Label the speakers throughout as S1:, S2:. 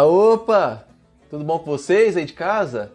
S1: Ah, opa! Tudo bom com vocês aí de casa?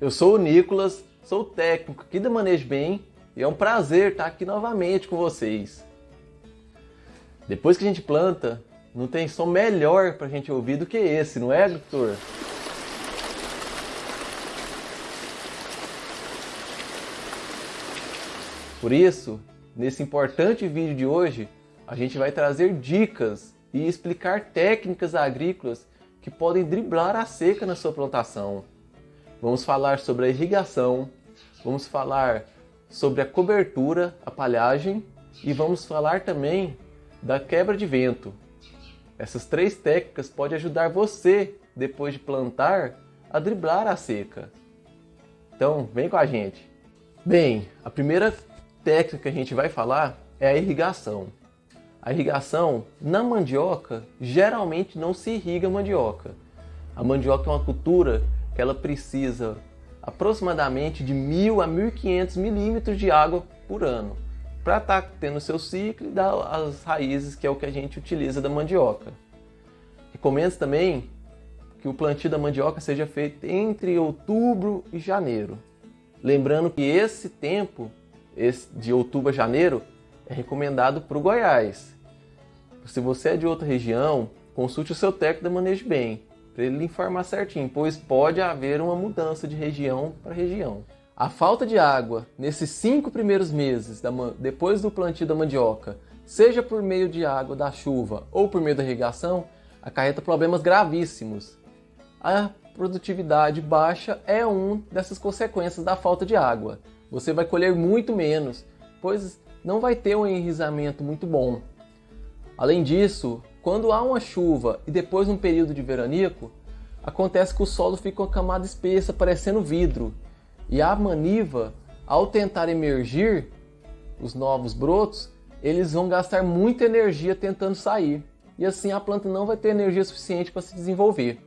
S1: Eu sou o Nicolas, sou técnico aqui da Manejo Bem e é um prazer estar aqui novamente com vocês. Depois que a gente planta, não tem som melhor para a gente ouvir do que esse, não é, agricultor? Por isso, nesse importante vídeo de hoje, a gente vai trazer dicas e explicar técnicas agrícolas que podem driblar a seca na sua plantação. Vamos falar sobre a irrigação, vamos falar sobre a cobertura, a palhagem e vamos falar também da quebra de vento. Essas três técnicas podem ajudar você, depois de plantar, a driblar a seca. Então, vem com a gente. Bem, a primeira técnica que a gente vai falar é a irrigação. A irrigação na mandioca geralmente não se irriga a mandioca. A mandioca é uma cultura que ela precisa aproximadamente de 1.000 a 1.500 milímetros de água por ano para estar tá tendo seu ciclo e dar as raízes que é o que a gente utiliza da mandioca. Recomendo também que o plantio da mandioca seja feito entre outubro e janeiro. Lembrando que esse tempo esse de outubro a janeiro é recomendado para o Goiás. Se você é de outra região, consulte o seu técnico da Manejo Bem, para ele informar certinho, pois pode haver uma mudança de região para região. A falta de água nesses cinco primeiros meses depois do plantio da mandioca, seja por meio de água da chuva ou por meio da irrigação, acarreta problemas gravíssimos. A produtividade baixa é uma dessas consequências da falta de água você vai colher muito menos, pois não vai ter um enrizamento muito bom. Além disso, quando há uma chuva e depois um período de veranico, acontece que o solo fica com uma camada espessa, parecendo vidro, e a maniva, ao tentar emergir os novos brotos, eles vão gastar muita energia tentando sair, e assim a planta não vai ter energia suficiente para se desenvolver.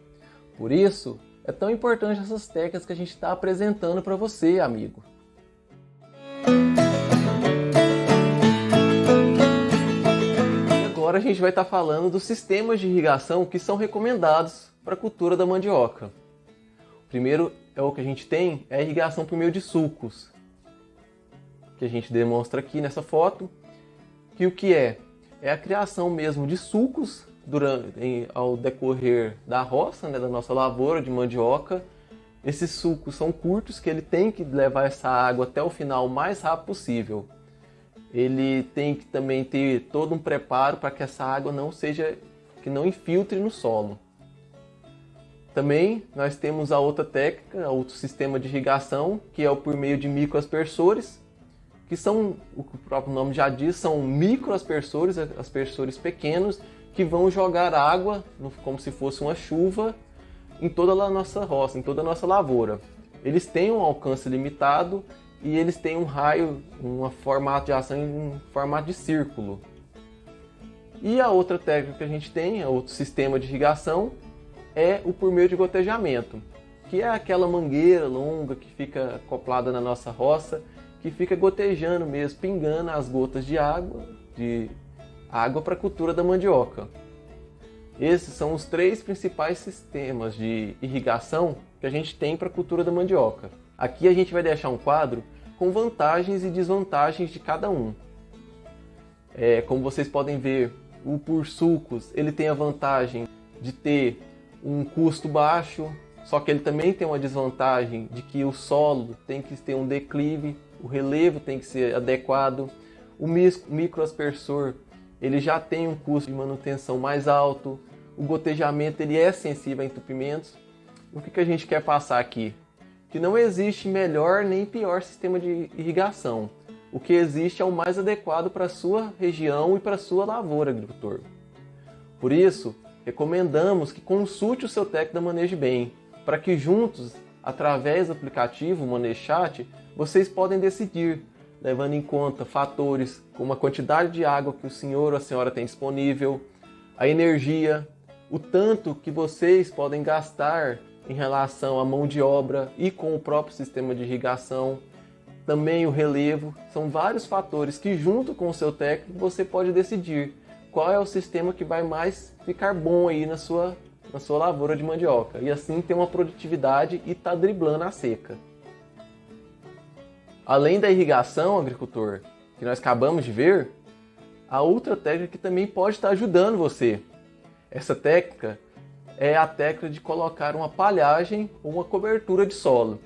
S1: Por isso, é tão importante essas técnicas que a gente está apresentando para você, amigo. Agora a gente vai estar falando dos sistemas de irrigação que são recomendados para a cultura da mandioca. O primeiro é o que a gente tem, é a irrigação por meio de sulcos, que a gente demonstra aqui nessa foto, que o que é? É a criação mesmo de sulcos durante, em, ao decorrer da roça, né, da nossa lavoura de mandioca, esses sucos são curtos, que ele tem que levar essa água até o final o mais rápido possível. Ele tem que também ter todo um preparo para que essa água não seja, que não infiltre no solo. Também nós temos a outra técnica, outro sistema de irrigação, que é o por meio de microaspersores, que são, o próprio nome já diz, são microaspersores, aspersores pequenos, que vão jogar água como se fosse uma chuva em toda a nossa roça, em toda a nossa lavoura. Eles têm um alcance limitado e eles têm um raio, um formato de ação em formato de círculo. E a outra técnica que a gente tem, outro sistema de irrigação, é o por meio de gotejamento, que é aquela mangueira longa que fica acoplada na nossa roça, que fica gotejando mesmo, pingando as gotas de água, de água para a cultura da mandioca. Esses são os três principais sistemas de irrigação que a gente tem para a cultura da mandioca. Aqui a gente vai deixar um quadro com vantagens e desvantagens de cada um. É, como vocês podem ver, o por sulcos ele tem a vantagem de ter um custo baixo, só que ele também tem uma desvantagem de que o solo tem que ter um declive, o relevo tem que ser adequado, o microaspersor ele já tem um custo de manutenção mais alto, o gotejamento ele é sensível a entupimentos. O que, que a gente quer passar aqui? Que não existe melhor nem pior sistema de irrigação. O que existe é o mais adequado para a sua região e para a sua lavoura, agricultor. Por isso, recomendamos que consulte o seu técnico da Manejo Bem, para que juntos, através do aplicativo ManejoChat, vocês podem decidir levando em conta fatores como a quantidade de água que o senhor ou a senhora tem disponível, a energia, o tanto que vocês podem gastar em relação à mão de obra e com o próprio sistema de irrigação, também o relevo, são vários fatores que junto com o seu técnico você pode decidir qual é o sistema que vai mais ficar bom aí na sua na sua lavoura de mandioca e assim ter uma produtividade e tá driblando a seca. Além da irrigação, agricultor, que nós acabamos de ver, a outra técnica que também pode estar ajudando você. Essa técnica é a técnica de colocar uma palhagem ou uma cobertura de solo.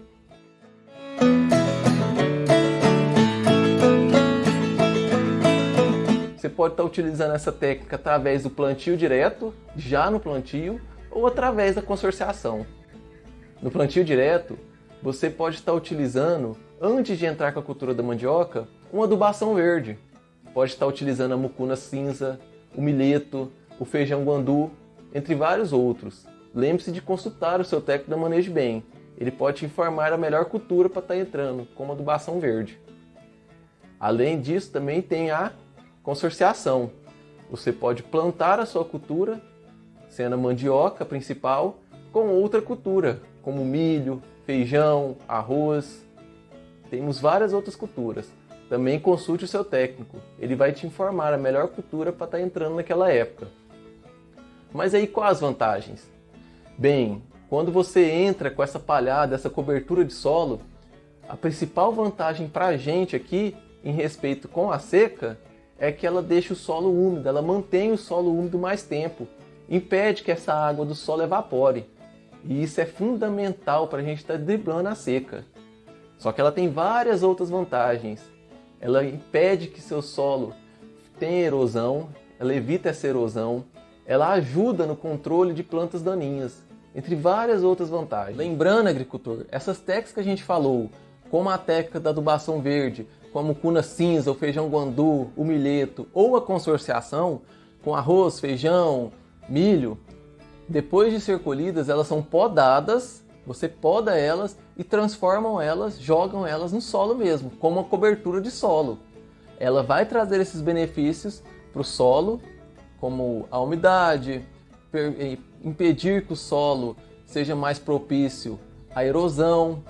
S1: Você pode estar utilizando essa técnica através do plantio direto, já no plantio, ou através da consorciação. No plantio direto, você pode estar utilizando, antes de entrar com a cultura da mandioca, uma adubação verde. Pode estar utilizando a mucuna cinza, o milheto, o feijão guandu, entre vários outros. Lembre-se de consultar o seu técnico da Manejo Bem. Ele pode te informar a melhor cultura para estar tá entrando, como a adubação verde. Além disso, também tem a consorciação. Você pode plantar a sua cultura, sendo a mandioca principal, com outra cultura, como milho, feijão, arroz. Temos várias outras culturas. Também consulte o seu técnico, ele vai te informar a melhor cultura para estar tá entrando naquela época. Mas aí quais as vantagens? Bem, quando você entra com essa palhada, essa cobertura de solo, a principal vantagem para a gente aqui, em respeito com a seca, é que ela deixa o solo úmido, ela mantém o solo úmido mais tempo, impede que essa água do solo evapore. E isso é fundamental para a gente estar tá driblando a seca. Só que ela tem várias outras vantagens. Ela impede que seu solo tenha erosão, ela evita essa erosão, ela ajuda no controle de plantas daninhas, entre várias outras vantagens. Lembrando, agricultor, essas técnicas que a gente falou, como a técnica da adubação verde, como cuna cinza, o feijão guandu, o milheto ou a consorciação, com arroz, feijão, milho, depois de ser colhidas, elas são podadas, você poda elas e transformam elas, jogam elas no solo mesmo, como uma cobertura de solo. Ela vai trazer esses benefícios para o solo, como a umidade, impedir que o solo seja mais propício à erosão,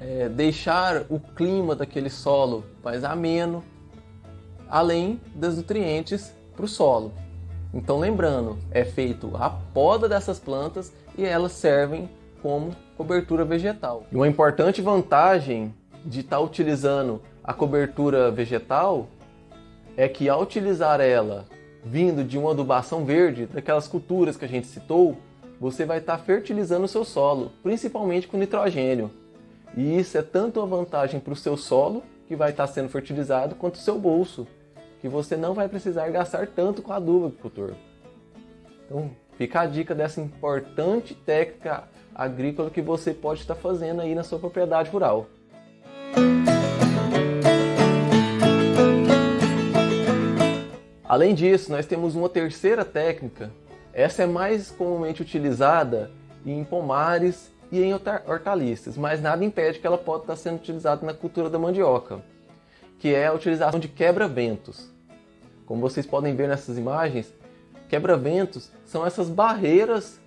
S1: é, deixar o clima daquele solo mais ameno, além dos nutrientes para o solo. Então lembrando, é feito a poda dessas plantas e elas servem como cobertura vegetal. E uma importante vantagem de estar tá utilizando a cobertura vegetal é que ao utilizar ela vindo de uma adubação verde, daquelas culturas que a gente citou, você vai estar tá fertilizando o seu solo, principalmente com nitrogênio. E isso é tanto uma vantagem para o seu solo, que vai estar tá sendo fertilizado, quanto o seu bolso, que você não vai precisar gastar tanto com adubo, agricultor. Então, fica a dica dessa importante técnica agrícola que você pode estar fazendo aí na sua propriedade rural. Além disso, nós temos uma terceira técnica. Essa é mais comumente utilizada em pomares e em hortaliças, mas nada impede que ela possa estar sendo utilizada na cultura da mandioca, que é a utilização de quebra-ventos. Como vocês podem ver nessas imagens, quebra-ventos são essas barreiras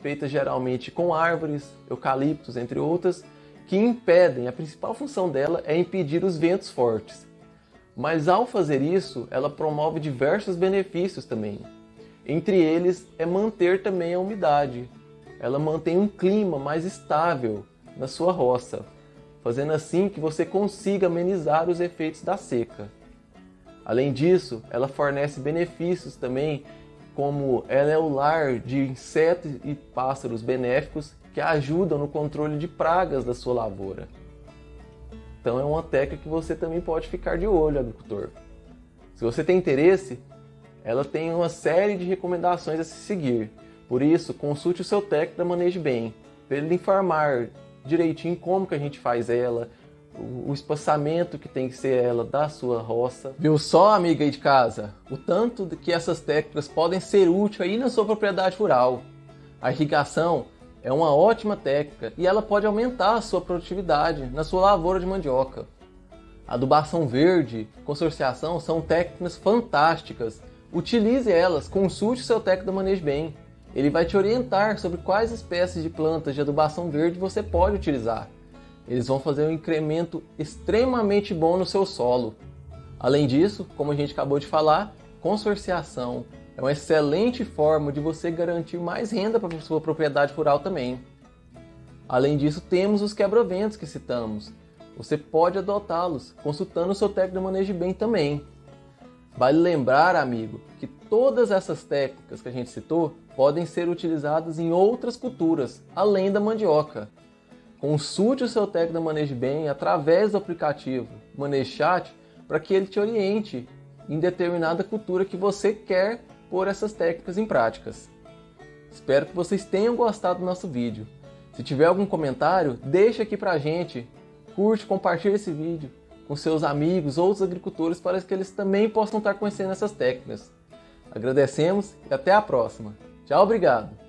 S1: feitas geralmente com árvores, eucaliptos, entre outras, que impedem, a principal função dela é impedir os ventos fortes. Mas ao fazer isso, ela promove diversos benefícios também. Entre eles é manter também a umidade. Ela mantém um clima mais estável na sua roça, fazendo assim que você consiga amenizar os efeitos da seca. Além disso, ela fornece benefícios também como ela é o lar de insetos e pássaros benéficos que ajudam no controle de pragas da sua lavoura. Então é uma técnica que você também pode ficar de olho, agricultor. Se você tem interesse, ela tem uma série de recomendações a se seguir. Por isso, consulte o seu técnico da Manejo Bem, para ele informar direitinho como que a gente faz ela, o espaçamento que tem que ser ela da sua roça. Viu só, amiga aí de casa, o tanto que essas técnicas podem ser úteis aí na sua propriedade rural. A irrigação é uma ótima técnica e ela pode aumentar a sua produtividade na sua lavoura de mandioca. Adubação verde, consorciação são técnicas fantásticas. Utilize elas, consulte seu técnico do manejo bem. Ele vai te orientar sobre quais espécies de plantas de adubação verde você pode utilizar eles vão fazer um incremento extremamente bom no seu solo. Além disso, como a gente acabou de falar, consorciação é uma excelente forma de você garantir mais renda para sua propriedade rural também. Além disso, temos os quebra-ventos que citamos. Você pode adotá-los, consultando o seu técnico de manejo bem também. Vale lembrar, amigo, que todas essas técnicas que a gente citou podem ser utilizadas em outras culturas, além da mandioca. Consulte o seu técnico de manejo bem através do aplicativo ManejoChat para que ele te oriente em determinada cultura que você quer pôr essas técnicas em práticas. Espero que vocês tenham gostado do nosso vídeo. Se tiver algum comentário, deixa aqui pra gente. Curte, compartilhe esse vídeo com seus amigos, outros agricultores, para que eles também possam estar conhecendo essas técnicas. Agradecemos e até a próxima. Tchau, obrigado!